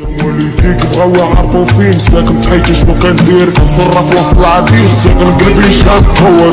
والديك بغاو يعرفو فين ساكن بحياتي شنو كندير كنصرف وسط العبيد ساكن قلبي شاف هو